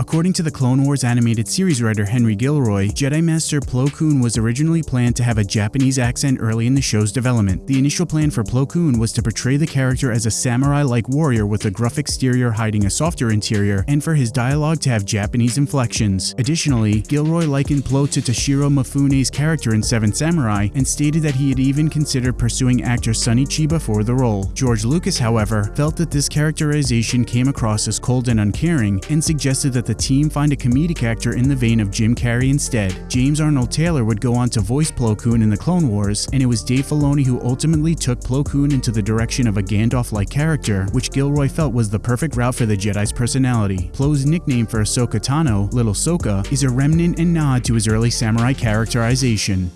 According to the Clone Wars animated series writer Henry Gilroy, Jedi Master Plo Koon was originally planned to have a Japanese accent early in the show's development. The initial plan for Plo Koon was to portray the character as a samurai-like warrior with a gruff exterior hiding a softer interior, and for his dialogue to have Japanese inflections. Additionally, Gilroy likened Plo to Toshiro Mifune's character in Seven Samurai and stated that he had even considered pursuing actor Sonny Chiba for the role. George Lucas, however, felt that this characterization came across as cold and uncaring and suggested that the team find a comedic actor in the vein of Jim Carrey instead. James Arnold Taylor would go on to voice Plo Koon in the Clone Wars, and it was Dave Filoni who ultimately took Plo Koon into the direction of a Gandalf-like character, which Gilroy felt was the perfect route for the Jedi's personality. Plo's nickname for Ahsoka Tano, Little Soka, is a remnant and nod to his early samurai characterization.